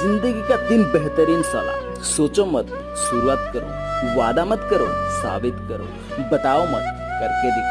ज़िंदगी का तीन बेहतरीन सलाह सोचो मत, शुरुआत करो, वादा मत करो, साबित करो, बताओ मत, करके दिखाओ।